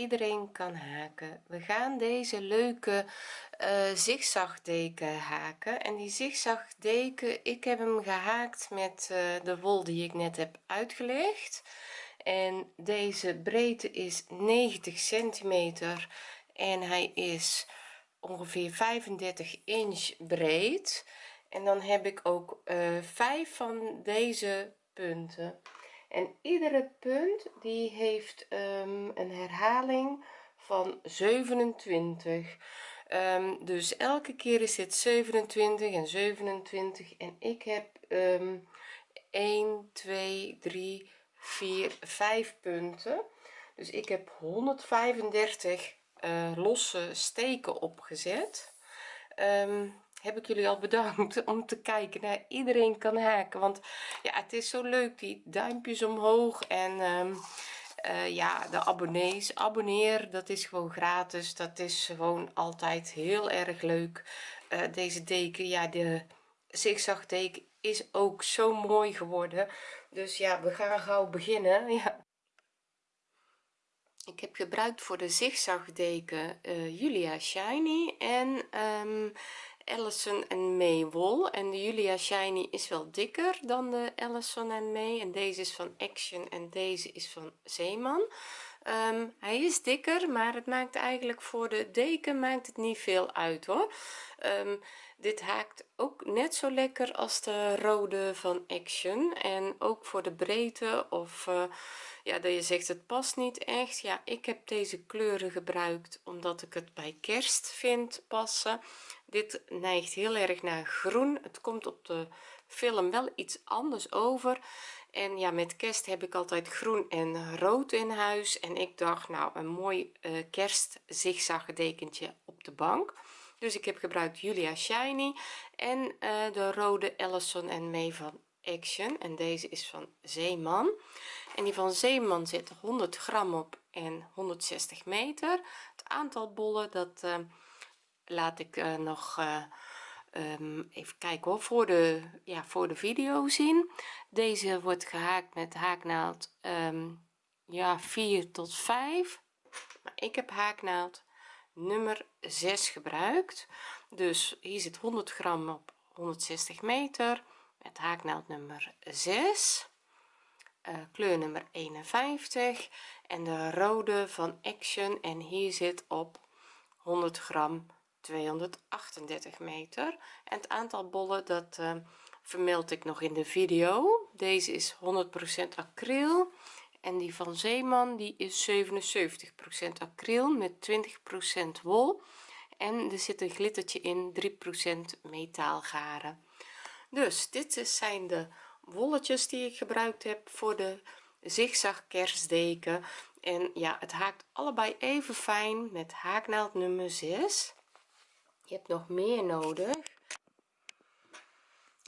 iedereen kan haken. We gaan deze leuke uh, zigzagdeken haken. En die zigzagdeken ik heb hem gehaakt met uh, de wol die ik net heb uitgelegd. En deze breedte is 90 centimeter en hij is ongeveer 35 inch breed. En dan heb ik ook uh, vijf van deze punten en iedere punt die heeft um, een herhaling van 27 um, dus elke keer is dit 27 en 27 en ik heb um, 1 2 3 4 5 punten. Dus ik heb 135 uh, losse steken opgezet. Um, heb ik jullie al bedankt om te kijken naar iedereen kan haken. Want ja het is zo leuk die duimpjes omhoog en um, uh, ja de abonnees abonneer dat is gewoon gratis. Dat is gewoon altijd heel erg leuk. Uh, deze deken ja de zigzag deken is ook zo mooi geworden. Dus ja we gaan gauw beginnen. Ja. Ik heb gebruikt voor de zigzagdeken uh, Julia Shiny en um, Ellison en May wol. En de Julia Shiny is wel dikker dan de Ellison en May en deze is van Action en deze is van Zeeman. Um, hij is dikker maar het maakt eigenlijk voor de deken maakt het niet veel uit hoor. Um, dit haakt ook net zo lekker als de rode van Action. En ook voor de breedte of uh, ja dat je zegt het past niet echt. Ja ik heb deze kleuren gebruikt omdat ik het bij kerst vind passen dit neigt heel erg naar groen. Het komt op de film wel iets anders over. En ja met kerst heb ik altijd groen en rood in huis. En ik dacht nou een mooi uh, kerst dekentje op de bank. Dus ik heb gebruikt Julia Shiny en uh, de rode Ellison en May van Action. En deze is van Zeeman. En die van Zeeman zit 100 gram op en 160 meter. Het aantal bollen dat uh, laat ik uh, nog um, even kijken hoor voor de ja voor de video zien. Deze wordt gehaakt met haaknaald um, ja 4 tot 5 maar ik heb haaknaald nummer 6 gebruikt. Dus hier zit 100 gram op 160 meter met haaknaald nummer 6 uh, kleur nummer 51 en de rode van action. En hier zit op 100 gram 238 meter. En het aantal bollen dat uh, vermeld ik nog in de video. Deze is 100% acryl. En die van Zeeman die is 77% acryl met 20% wol. En er zit een glittertje in 3% metaalgaren. Dus dit zijn de wolletjes die ik gebruikt heb voor de zigzag kerstdeken en ja het haakt allebei even fijn met haaknaald nummer 6 je hebt nog meer nodig.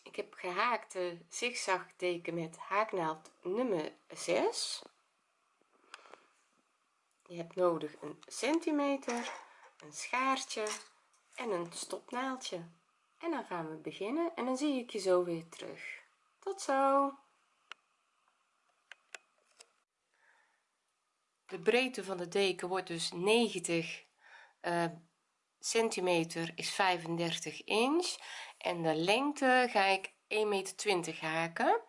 Ik heb gehaakte zigzagdeken met haaknaald nummer 6 je hebt nodig een centimeter een schaartje en een stopnaaldje en dan gaan we beginnen en dan zie ik je zo weer terug. Tot zo. De breedte van de deken wordt dus 90 uh, centimeter is 35 inch en de lengte ga ik 1 meter 20 haken.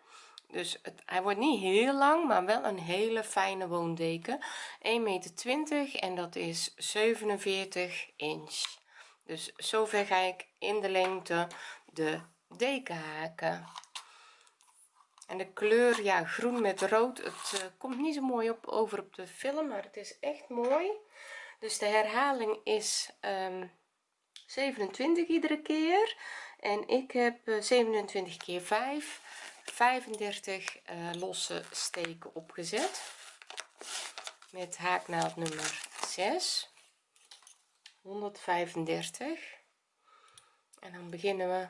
Dus het, hij wordt niet heel lang maar wel een hele fijne woondeken. 1 meter 20 en dat is 47 inch. Dus zover ga ik in de lengte de deken haken. En de kleur ja groen met rood het uh, komt niet zo mooi op over op de film maar het is echt mooi dus de herhaling is um, ehm, 27 iedere keer. En ik heb uh, 27 keer 5 35 uh, losse steken opgezet. Met haaknaald nummer 6 135 en dan beginnen we.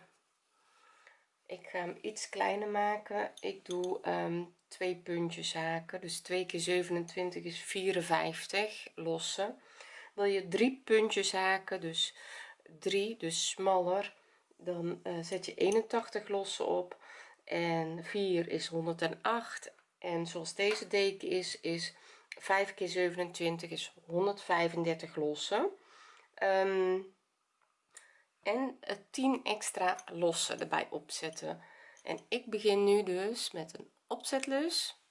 Ik ga hem iets kleiner maken. Ik doe um, twee puntjes haken. Dus 2 keer 27 is 54 losse wil je drie puntjes haken dus 3 dus smaller dan uh, zet je 81 losse op en 4 is 108 en zoals deze deken is is 5 keer 27 is 135 lossen. Um, en 10 extra lossen erbij opzetten. En ik begin nu dus met een opzetlus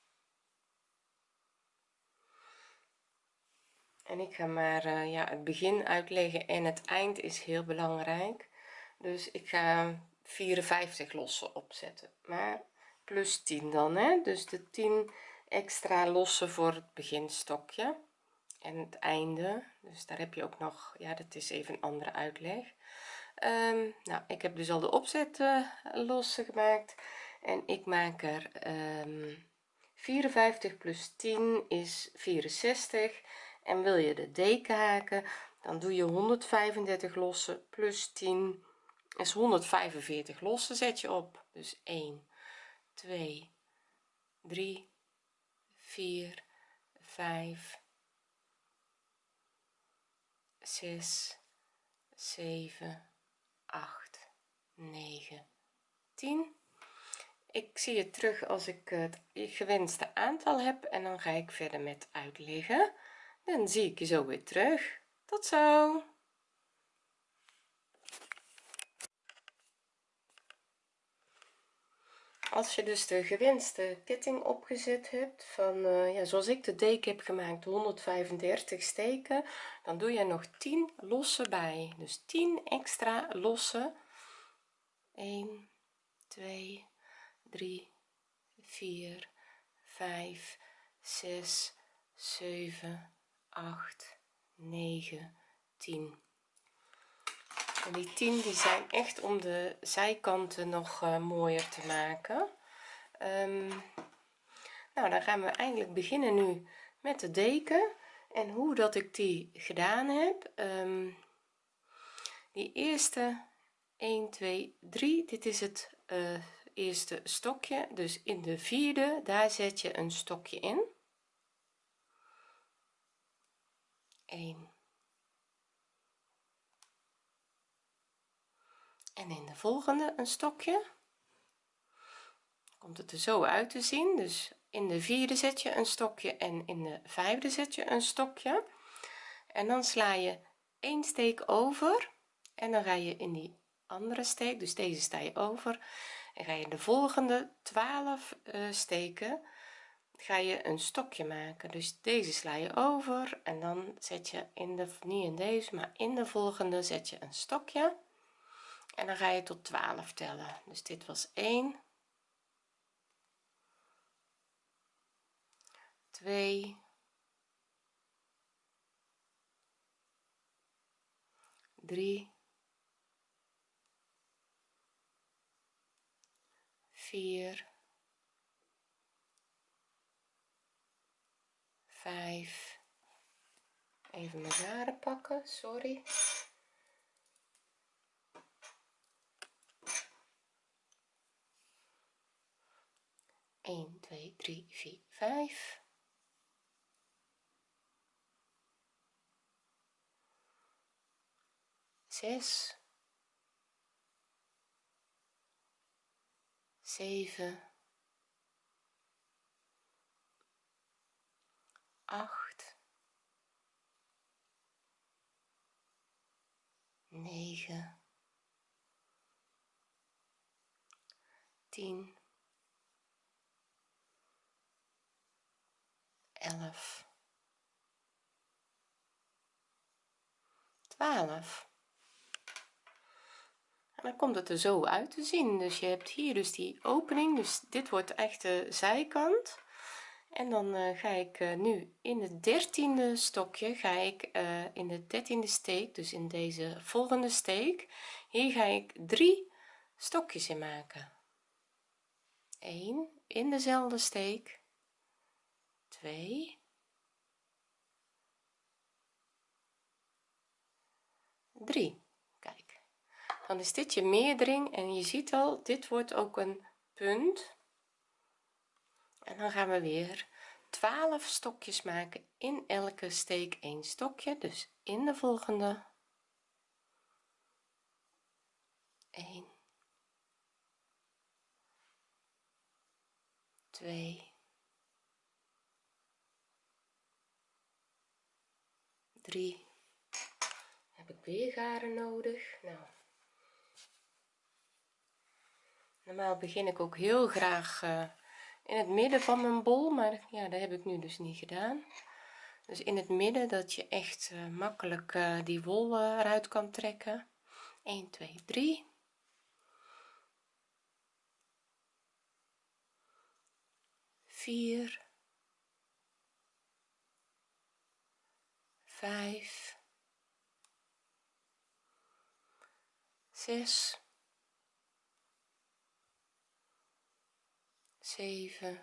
en ik ga maar uh, ja het begin uitleggen en het eind is heel belangrijk. Dus ik ga 54 lossen opzetten maar plus 10 dan hè. Dus de 10 extra lossen voor het beginstokje en het einde. Dus daar heb je ook nog ja dat is even een andere uitleg. Um, nou ik heb dus al de opzet uh, lossen gemaakt en ik maak er um, ehm, 54 plus 10 is 64 en wil je de deken haken dan doe je 135 lossen plus 10 is 145 lossen zet je op. Dus 1 2 3 4 5 6 7 8 9 10 ik zie het terug als ik het gewenste aantal heb en dan ga ik verder met uitleggen dan zie ik je zo weer terug. Tot zo. Als je dus de gewenste ketting opgezet hebt van uh, ja zoals ik de deken heb gemaakt 135 steken dan doe je nog 10 losse bij. Dus 10 extra losse 1 2 3 4 5 6 7 8 9 10 en die 10 die zijn echt om de zijkanten nog uh, mooier te maken. Um, nou dan gaan we eigenlijk beginnen nu met de deken en hoe dat ik die gedaan heb. Um, die eerste 1 2 3 dit is het uh, eerste stokje. Dus in de vierde daar zet je een stokje in 1 en in de volgende een stokje. Komt het er zo uit te zien. Dus in de vierde zet je een stokje en in de vijfde zet je een stokje. En dan sla je één steek over en dan ga je in die andere steek. Dus deze sta je over. En ga je de volgende 12 uh, eh, steken ga je een stokje maken. Dus deze sla je over en dan zet je in de niet in deze maar in de volgende zet je een stokje. En dan ga je tot 12 tellen. Dus dit was 1 2 3 4 5 even mijn haren pakken sorry. 1 2 3 4 5 6 7 8 9 10 11 12 en dan komt het er zo uit te zien. Dus je hebt hier dus die opening. Dus dit wordt echt de zijkant en dan uh, ga ik uh, nu in het dertiende stokje ga ik uh, in de dertiende steek dus in deze volgende steek hier ga ik drie stokjes in maken. 1 in dezelfde steek 2 3 kijk dan is dit je meerdering en je ziet al dit wordt ook een punt en dan gaan we weer 12 stokjes maken in elke steek een stokje. Dus in de volgende. 1 2 3 heb ik weer garen nodig? Nou. Normaal begin ik ook heel graag uh, in het midden van mijn bol maar ja dat heb ik nu dus niet gedaan. Dus in het midden dat je echt uh, makkelijk uh, die wol eruit kan trekken. 1 2 3 4 5 6 7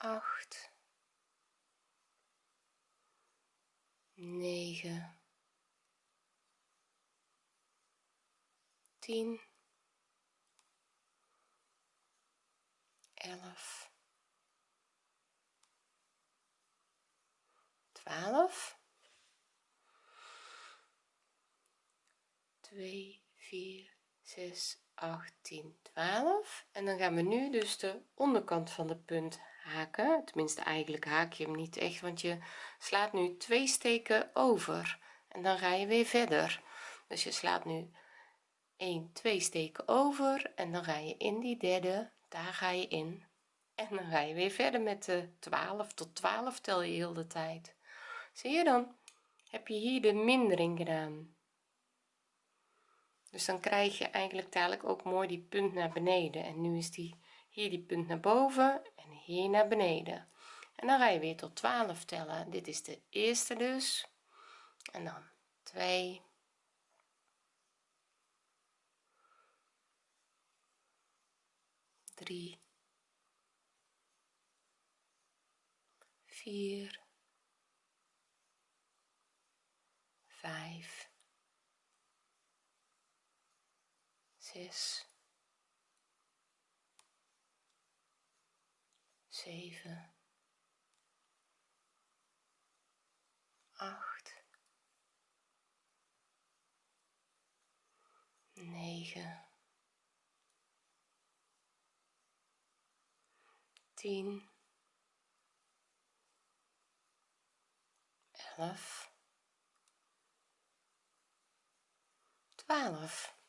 8 9 10 11 12 2 4 6 8 10 12 en dan gaan we nu dus de onderkant van de punt haken. Tenminste eigenlijk haak je hem niet echt want je slaat nu twee steken over. En dan ga je weer verder. Dus je slaat nu 1 2 steken over en dan ga je in die derde. Daar ga je in. En dan ga je weer verder met de 12 tot 12 tel je heel de tijd. Zie je dan? Heb je hier de mindering gedaan dus dan krijg je eigenlijk dadelijk ook mooi die punt naar beneden. En nu is die hier die punt naar boven en hier naar beneden. En dan ga je weer tot 12 tellen. Dit is de eerste dus. En dan 2 3 4 5 6 7 8 9 10 11 12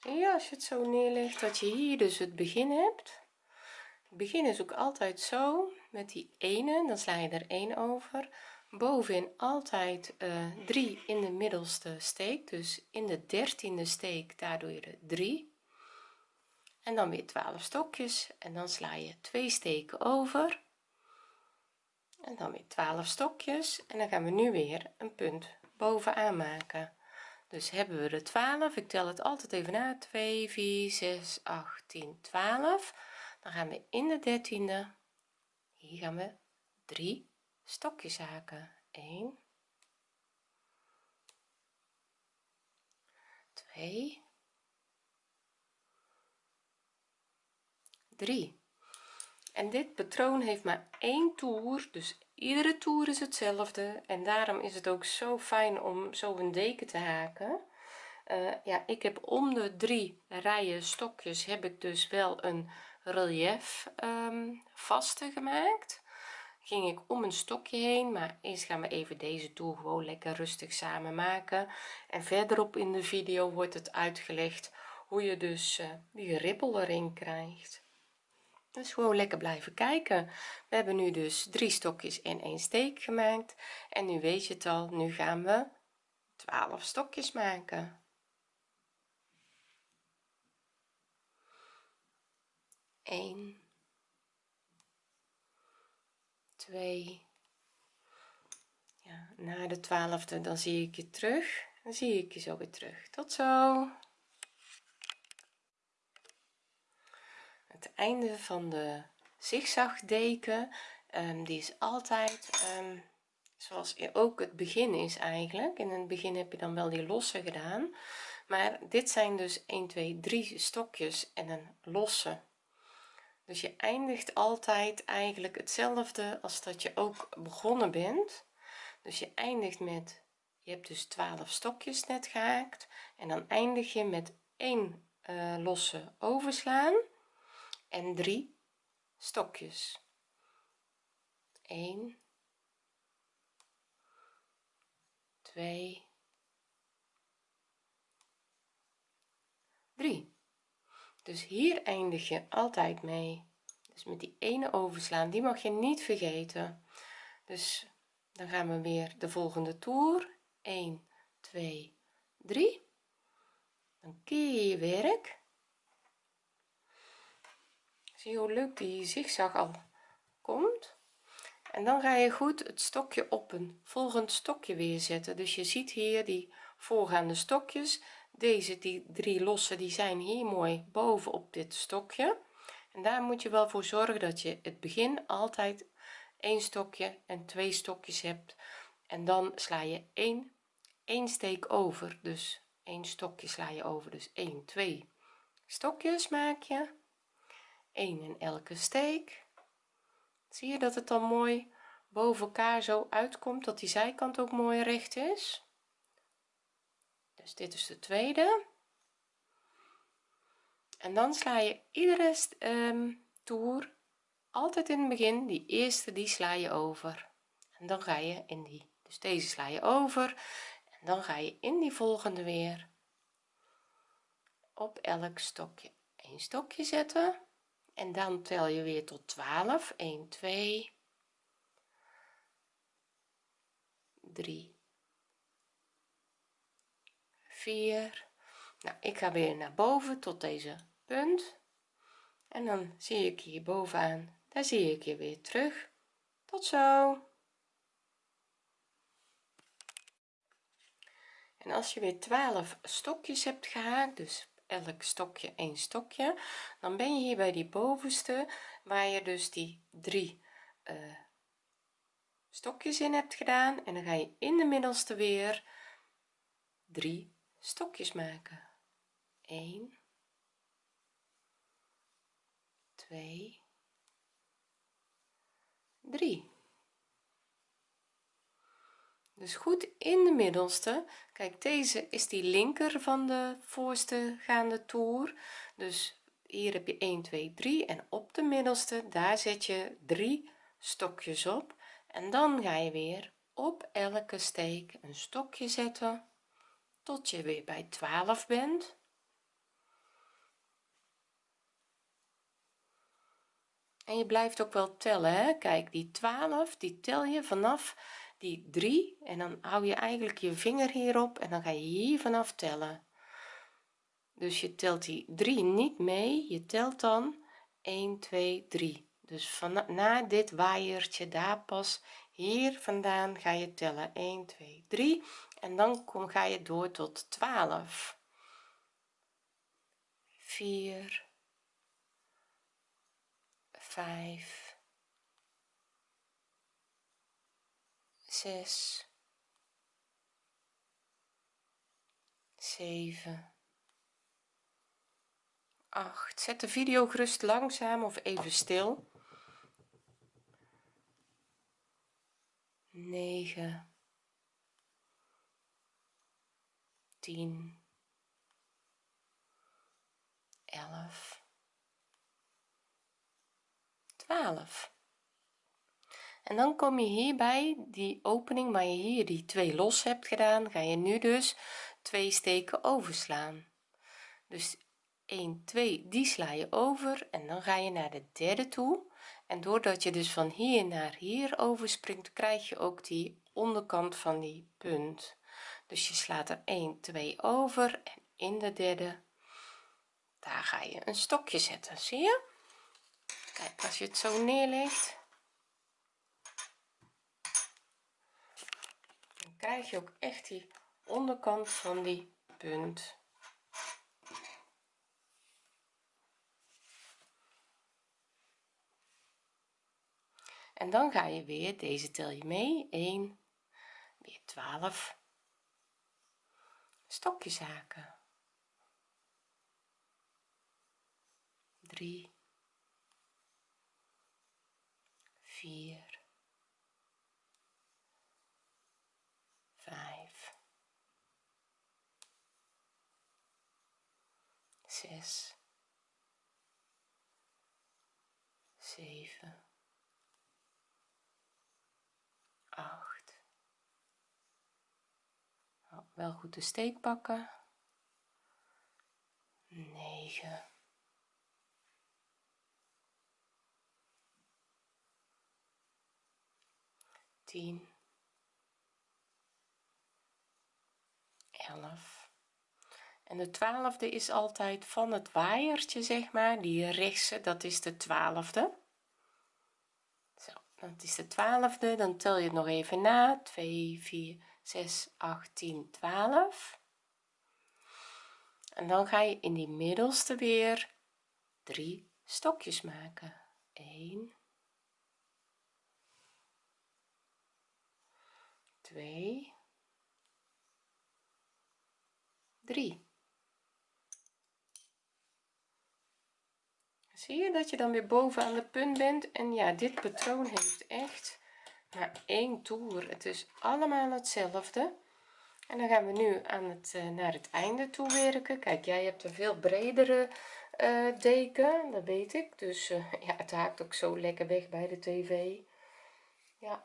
ja als je het zo neerlegt dat je hier dus het begin hebt. Het begin is ook altijd zo met die ene dan sla je er 1 over. Bovenin altijd uh, eh, 3 in de middelste steek dus in de dertiende steek daar doe je er 3 en dan weer 12 stokjes en dan sla je twee steken over. En dan weer 12 stokjes en dan gaan we nu weer een punt bovenaan maken dus hebben we de 12 ik tel het altijd even na. 2 4 6 8 10 12 dan gaan we in de dertiende. Hier gaan we 3 stokjes haken. 1 2 3 en dit patroon heeft maar één toer dus iedere toer is hetzelfde en daarom is het ook zo fijn om zo een deken te haken. Uh, ja ik heb om de drie rijen stokjes heb ik dus wel een relief um, vaste gemaakt. Ging ik om een stokje heen maar eerst gaan we even deze toer gewoon lekker rustig samen maken. En verderop in de video wordt het uitgelegd hoe je dus uh, die ribbel erin krijgt dus gewoon lekker blijven kijken. We hebben nu dus drie stokjes en een steek gemaakt. En nu weet je het al nu gaan we 12 stokjes maken. 1 2 ja, na de twaalfde dan zie ik je terug. Dan zie ik je zo weer terug. Tot zo het einde van de zigzagdeken um, die is altijd um, zoals ook het begin is eigenlijk. In het begin heb je dan wel die losse gedaan maar dit zijn dus 1 2 3 stokjes en een losse. Dus je eindigt altijd eigenlijk hetzelfde als dat je ook begonnen bent. Dus je eindigt met je hebt dus 12 stokjes net gehaakt en dan eindig je met één uh, losse overslaan en 3 stokjes. 1 2 3 dus hier eindig je altijd mee. Dus met die ene overslaan die mag je niet vergeten. Dus dan gaan we weer de volgende toer. 1 2 3 dan keer je je werk zie hoe leuk die zigzag al komt? En dan ga je goed het stokje op een volgend stokje weer zetten. Dus je ziet hier die voorgaande stokjes. Deze die drie losse die zijn hier mooi boven op dit stokje. En daar moet je wel voor zorgen dat je het begin altijd een stokje en twee stokjes hebt. En dan sla je 1 1 steek over. Dus een stokje sla je over. Dus 1 2 stokjes maak je 1 in elke steek. Zie je dat het dan mooi boven elkaar zo uitkomt dat die zijkant ook mooi recht is? Dus dit is de tweede. En dan sla je iedere um, toer altijd in het begin die eerste die sla je over. En dan ga je in die dus deze sla je over. En dan ga je in die volgende weer. Op elk stokje een stokje zetten en dan tel je weer tot 12 1 2 3 4 nou ik ga weer naar boven tot deze punt. En dan zie ik hier bovenaan. Daar zie ik je weer terug. Tot zo. En als je weer 12 stokjes hebt gehaakt dus elk stokje een stokje. Dan ben je hier bij die bovenste waar je dus die drie uh, stokjes in hebt gedaan. En dan ga je in de middelste weer drie stokjes maken. 1 2 3 dus goed in de middelste. Kijk deze is die linker van de voorste gaande toer. Dus hier heb je 1 2 3 en op de middelste daar zet je drie stokjes op. En dan ga je weer op elke steek een stokje zetten tot je weer bij 12 bent. En je blijft ook wel tellen hè? kijk die 12 die tel je vanaf die 3 en dan hou je eigenlijk je vinger hierop en dan ga je hier vanaf tellen. Dus je telt die 3 niet mee je telt dan 1 2 3 dus van na dit waaiertje daar pas hier vandaan ga je tellen. 1 2 3 en dan kom ga je door tot 12 4 5 6 7 8 zet de video gerust langzaam of even stil. 9 10 11 12 en dan kom je hierbij die opening waar je hier die twee los hebt gedaan ga je nu dus twee steken overslaan. Dus 1 2 die sla je over en dan ga je naar de derde toe. En doordat je dus van hier naar hier overspringt krijg je ook die onderkant van die punt. Dus je slaat er 1 2 over en in de derde daar ga je een stokje zetten zie je? Kijk als je het zo neerlegt dan krijg je ook echt die onderkant van die punt. En dan ga je weer deze tel je mee 1 weer 12 stokjes haken. 3 4 5 6 7 8 wel goed de steek pakken. 9 10 11 en de twaalfde is altijd van het waaiertje zeg maar. Die rechtse dat is de twaalfde. Zo dat is de twaalfde. Dan tel je het nog even na. 2 4 6 8 10 12 en dan ga je in die middelste weer drie stokjes maken. 1 2 3 zie je dat je dan weer boven aan de punt bent. En ja dit patroon heeft echt maar één toer. Het is allemaal hetzelfde. En dan gaan we nu aan het uh, naar het einde toe werken. Kijk jij hebt een veel bredere uh, deken dat weet ik. Dus uh, ja het haakt ook zo lekker weg bij de tv ja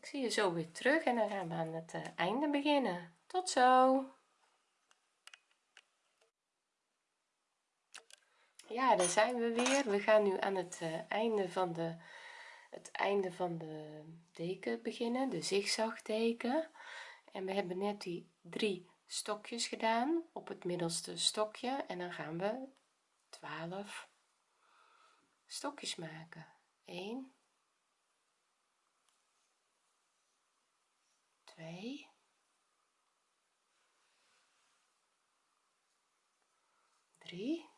ik zie je zo weer terug en dan gaan we aan het einde beginnen. Tot zo ja daar zijn we weer. We gaan nu aan het einde van de het einde van de deken beginnen de zigzag deken en we hebben net die drie stokjes gedaan op het middelste stokje. En dan gaan we 12 stokjes maken. 1 2 3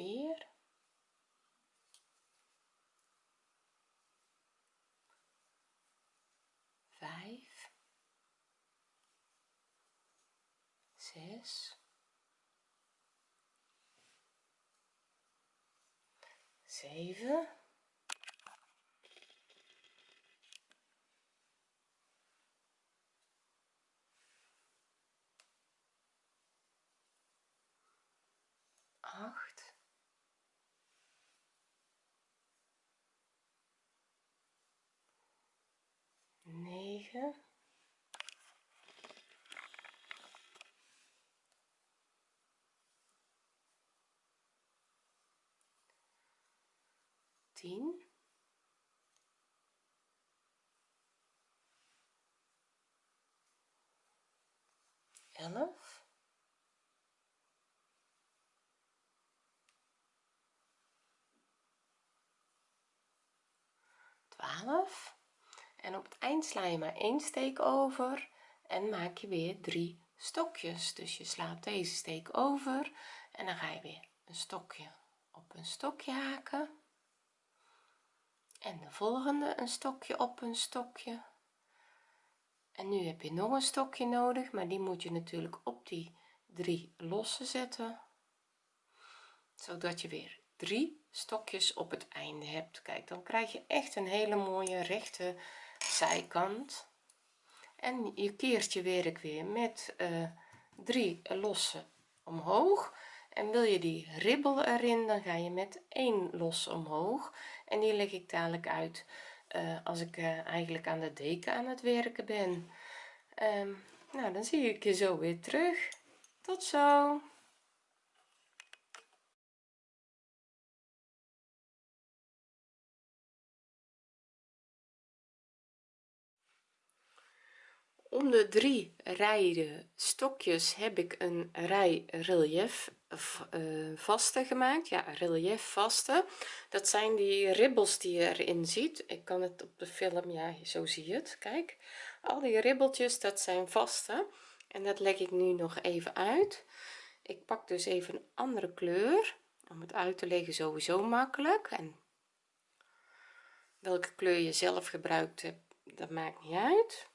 vier. Vijf. Zes. Zeven acht 9 10 11 12 en op het eind sla je maar één steek over en maak je weer drie stokjes. Dus je slaat deze steek over en dan ga je weer een stokje op een stokje haken. En de volgende een stokje op een stokje. En nu heb je nog een stokje nodig maar die moet je natuurlijk op die drie losse zetten. Zodat je weer drie stokjes op het einde hebt. Kijk dan krijg je echt een hele mooie rechte zijkant. En je keert je werk weer met uh, drie losse omhoog. En wil je die ribbel erin dan ga je met één los omhoog. En die leg ik dadelijk uit uh, als ik uh, eigenlijk aan de deken aan het werken ben. Um, nou dan zie ik je zo weer terug. Tot zo om de drie rijen stokjes heb ik een rij relief uh, vaste gemaakt. Ja relief vaste. Dat zijn die ribbels die je erin ziet. Ik kan het op de film ja zo zie je het. Kijk. Al die ribbeltjes dat zijn vaste. En dat leg ik nu nog even uit. Ik pak dus even een andere kleur. Om het uit te leggen sowieso makkelijk. En welke kleur je zelf gebruikt hebt dat maakt niet uit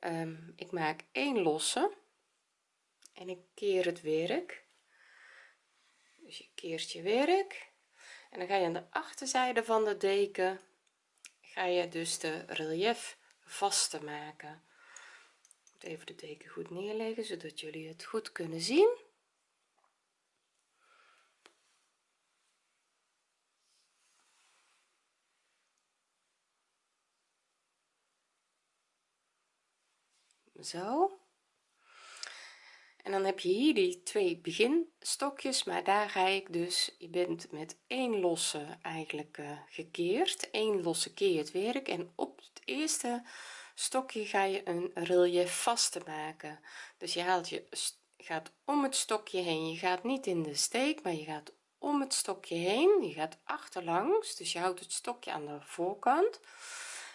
um, ik maak één losse en ik keer het werk. Dus je keert je werk en dan ga je aan de achterzijde van de deken ga je dus de relief vast te maken even de deken goed neerleggen zodat jullie het goed kunnen zien zo. En dan heb je hier die twee beginstokjes maar daar ga ik dus je bent met één losse eigenlijk uh, gekeerd. Één losse keer het werk en op het eerste stokje ga je een relief vaste maken. Dus je haalt je gaat om het stokje heen. Je gaat niet in de steek maar je gaat om het stokje heen. Je gaat achterlangs dus je houdt het stokje aan de voorkant.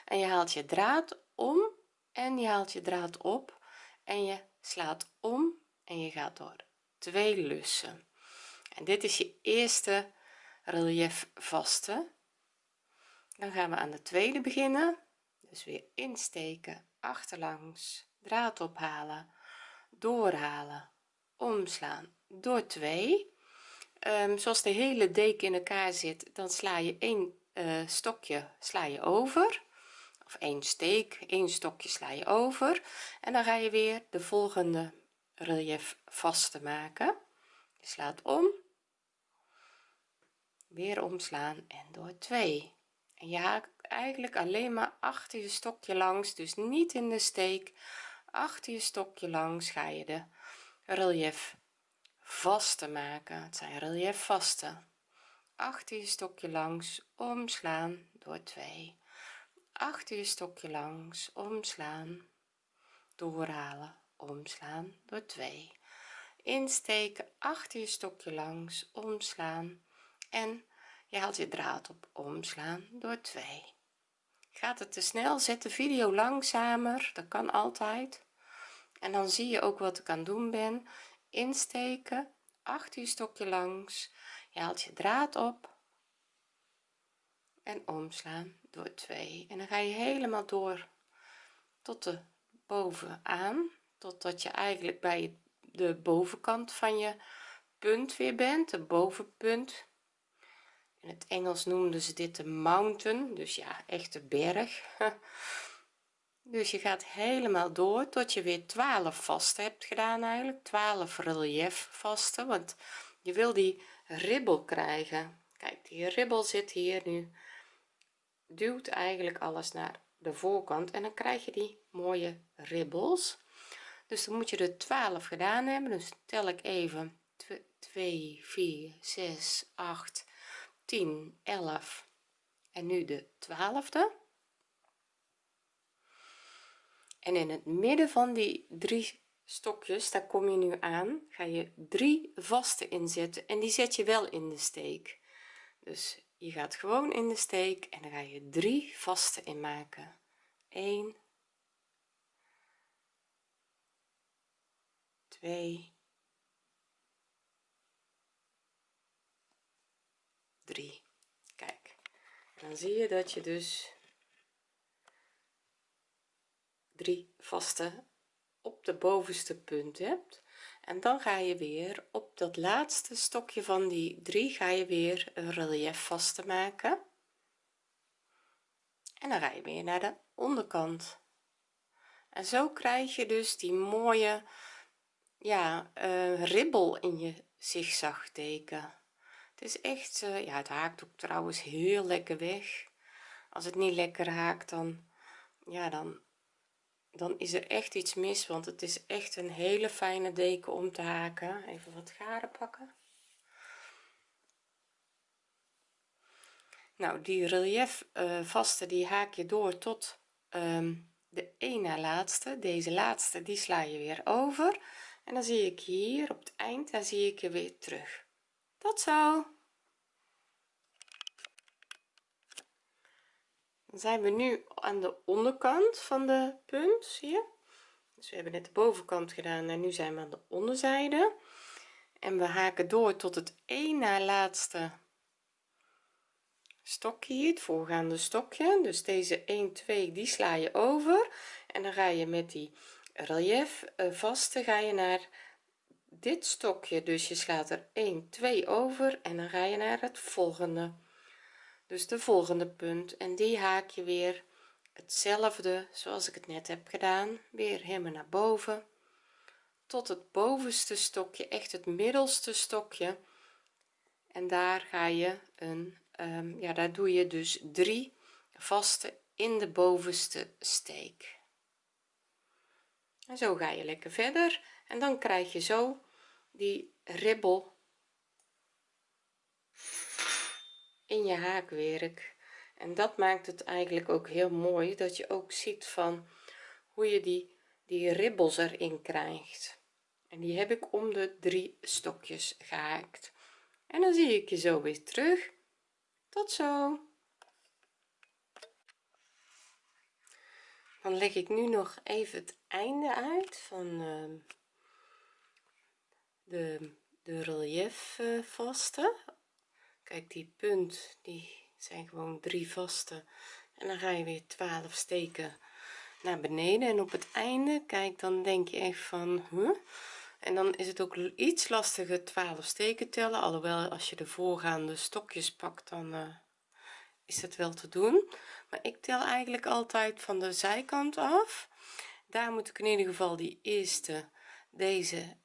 En je haalt je draad om en je haalt je draad op en je slaat om en je gaat door. Twee lussen. En dit is je eerste relief vaste. Dan gaan we aan de tweede beginnen. Dus weer insteken achterlangs draad ophalen doorhalen omslaan. Door 2 um, zoals de hele deken in elkaar zit dan sla je een uh, stokje sla je over of één steek één stokje sla je over. En dan ga je weer de volgende relief vast te maken. Je slaat om. Weer omslaan en door 2 en je haakt eigenlijk alleen maar achter je stokje langs dus niet in de steek. Achter je stokje langs ga je de relief vaste maken. Het zijn relief vaste. Achter je stokje langs omslaan door 2 achter je stokje langs omslaan. Doorhalen omslaan door 2 insteken achter je stokje langs omslaan. En je haalt je draad op omslaan door 2 gaat het te snel zet de video langzamer. Dat kan altijd. En dan zie je ook wat ik aan doen ben. Insteken achter je stokje langs. Je haalt je draad op en omslaan door 2 en dan ga je helemaal door tot de bovenaan totdat je eigenlijk bij de bovenkant van je punt weer bent de bovenpunt. In het Engels noemden ze dit de mountain dus ja echt de berg. Dus je gaat helemaal door tot je weer 12 vast hebt gedaan eigenlijk 12 relief vaste want je wil die ribbel krijgen. Kijk die ribbel zit hier nu duwt eigenlijk alles naar de voorkant en dan krijg je die mooie ribbels. Dus dan moet je er 12 gedaan hebben. Dus tel ik even 2 4 6 8 10 11 en nu de twaalfde. En in het midden van die drie stokjes daar kom je nu aan ga je drie vaste inzetten en die zet je wel in de steek. Dus je gaat gewoon in de steek en dan ga je drie vaste in maken 1 2 3 kijk dan zie je dat je dus drie vaste op de bovenste punt hebt en dan ga je weer op dat laatste stokje van die drie ga je weer een relief vast te maken. En dan ga je weer naar de onderkant. En zo krijg je dus die mooie ja uh, ribbel in je zigzagteken het is echt uh, ja het haakt ook trouwens heel lekker weg. Als het niet lekker haakt dan ja dan dan is er echt iets mis want het is echt een hele fijne deken om te haken. Even wat garen pakken. Nou die relief uh, vaste die haak je door tot um, de ene laatste. Deze laatste die sla je weer over. En dan zie ik hier op het eind daar zie ik je weer terug. Tot zo zijn we nu aan de onderkant van de punt zie je? Dus we hebben net de bovenkant gedaan en nu zijn we aan de onderzijde. En we haken door tot het één na laatste stokje hier het voorgaande stokje. Dus deze 1 2 die sla je over. En dan ga je met die relief eh, vaste ga je naar dit stokje. Dus je slaat er 1 2 over en dan ga je naar het volgende dus de volgende punt. En die haak je weer hetzelfde zoals ik het net heb gedaan weer helemaal naar boven. Tot het bovenste stokje echt het middelste stokje. En daar ga je een um, ja daar doe je dus drie vaste in de bovenste steek. En zo ga je lekker verder. En dan krijg je zo die ribbel in je haakwerk. En dat maakt het eigenlijk ook heel mooi dat je ook ziet van hoe je die die ribbels erin krijgt. En die heb ik om de drie stokjes gehaakt. En dan zie ik je zo weer terug. Tot zo. Dan leg ik nu nog even het einde uit van uh, de de relief uh, vaste kijk die punt die zijn gewoon drie vaste en dan ga je weer 12 steken naar beneden. En op het einde kijk dan denk je echt van huh? en dan is het ook iets lastiger 12 steken tellen. Alhoewel als je de voorgaande stokjes pakt dan uh, is het wel te doen. Maar ik tel eigenlijk altijd van de zijkant af. Daar moet ik in ieder geval die eerste deze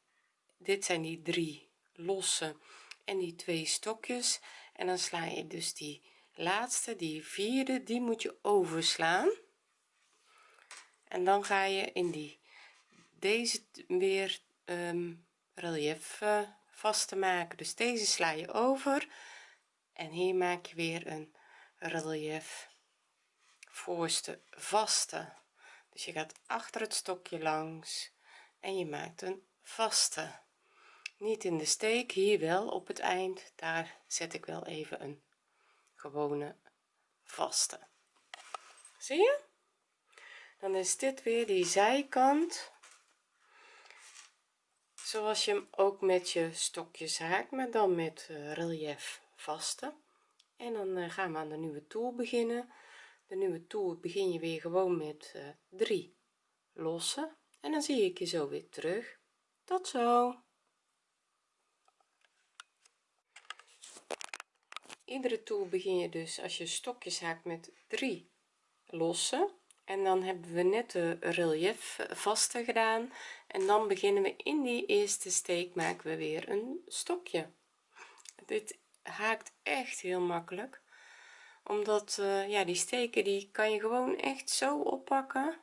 dit zijn die drie losse en die twee stokjes. En dan sla je dus die laatste die vierde die moet je overslaan. En dan ga je in die deze weer um, relief uh, vast te maken. Dus deze sla je over. En hier maak je weer een relief voorste vaste. Dus je gaat achter het stokje langs en je maakt een vaste niet in de steek hier wel op het eind. Daar zet ik wel even een gewone vaste. Zie je? Dan is dit weer die zijkant. Zoals je hem ook met je stokjes haakt maar dan met uh, relief vaste. En dan uh, gaan we aan de nieuwe toer beginnen. De nieuwe toer begin je weer gewoon met uh, drie losse en dan zie ik je zo weer terug. Tot zo iedere toer begin je dus als je stokjes haakt met drie losse. En dan hebben we net de relief vaste gedaan. En dan beginnen we in die eerste steek maken we weer een stokje. Dit haakt echt heel makkelijk omdat uh, ja die steken die kan je gewoon echt zo oppakken.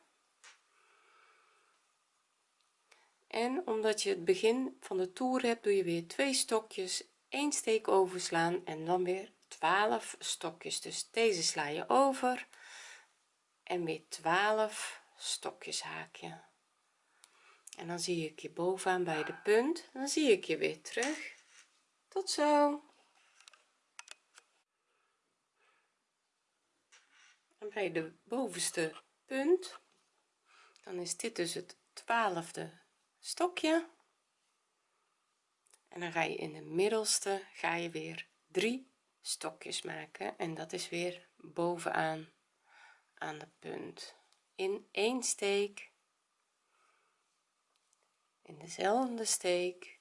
En omdat je het begin van de toer hebt doe je weer twee stokjes één steek overslaan en dan weer 12 stokjes. Dus deze sla je over en weer 12 stokjes haakje en dan zie ik je bovenaan bij de punt. Dan zie ik je weer terug. Tot zo. En bij de bovenste punt dan is dit dus het twaalfde stokje. En dan ga je in de middelste ga je weer drie stokjes maken. En dat is weer bovenaan aan de punt. In één steek. In dezelfde steek.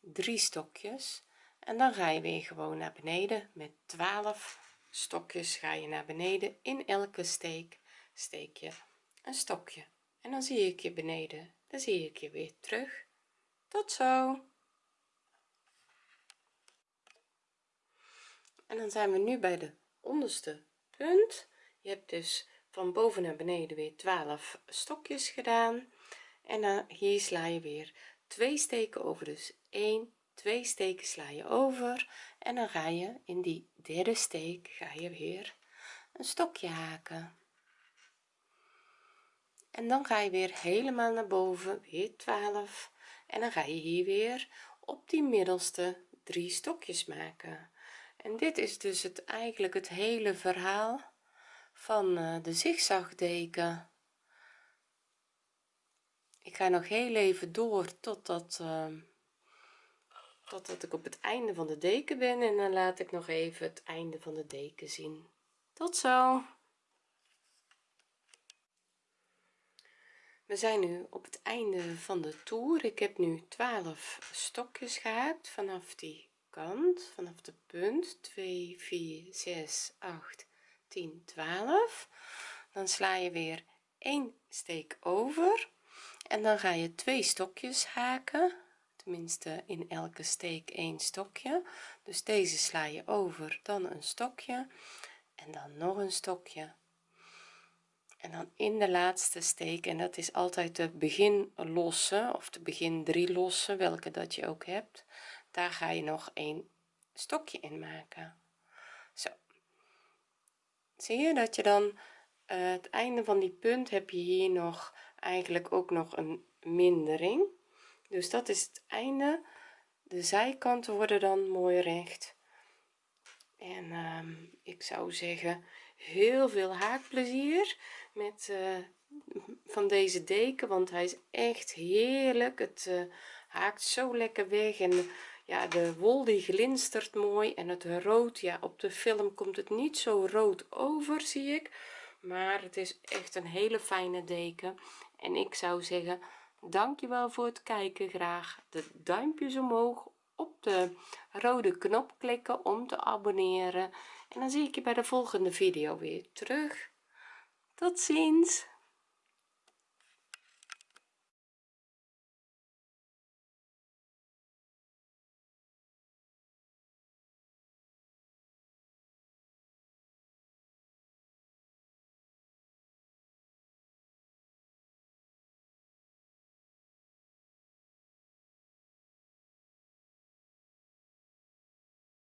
Drie stokjes. En dan ga je weer gewoon naar beneden. Met 12 stokjes ga je naar beneden. In elke steek steek je een stokje. En dan zie ik je beneden. Dan zie ik je weer terug. Tot zo en dan zijn we nu bij de onderste punt. Je hebt dus van boven naar beneden weer 12 stokjes gedaan. En dan hier sla je weer twee steken over. Dus 1 2 steken sla je over. En dan ga je in die derde steek ga je weer een stokje haken. En dan ga je weer helemaal naar boven weer 12 en dan ga je hier weer op die middelste drie stokjes maken en dit is dus het eigenlijk het hele verhaal van uh, de zigzagdeken. Ik ga nog heel even door totdat uh, totdat ik op het einde van de deken ben en dan laat ik nog even het einde van de deken zien. Tot zo. We zijn nu op het einde van de toer. Ik heb nu 12 stokjes gehaakt vanaf die kant vanaf de punt 2 4 6 8 10 12 dan sla je weer één steek over en dan ga je twee stokjes haken. Tenminste in elke steek één stokje. Dus deze sla je over dan een stokje en dan nog een stokje. En dan in de laatste steek en dat is altijd de begin losse of de begin drie losse welke dat je ook hebt daar ga je nog een stokje in maken. Zo. Zie je dat je dan uh, het einde van die punt heb je hier nog eigenlijk ook nog een mindering. Dus dat is het einde. De zijkanten worden dan mooi recht. En um, ik zou zeggen heel veel haakplezier met uh, van deze deken want hij is echt heerlijk. Het uh, haakt zo lekker weg en ja de wol die glinstert mooi en het rood ja op de film komt het niet zo rood over zie ik. Maar het is echt een hele fijne deken. En ik zou zeggen dankjewel voor het kijken. Graag de duimpjes omhoog op de rode knop klikken om te abonneren. En dan zie ik je bij de volgende video weer terug. Tot ziens